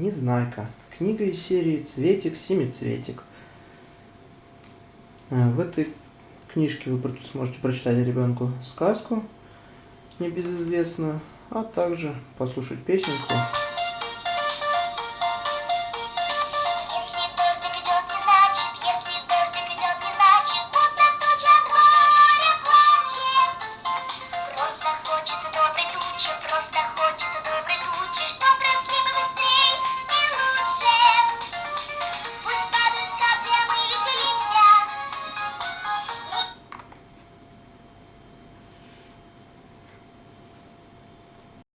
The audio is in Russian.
Незнайка. Книга из серии «Цветик-семицветик». Э, в этой книжке вы сможете прочитать ребенку сказку небезызвестную, а также послушать песенку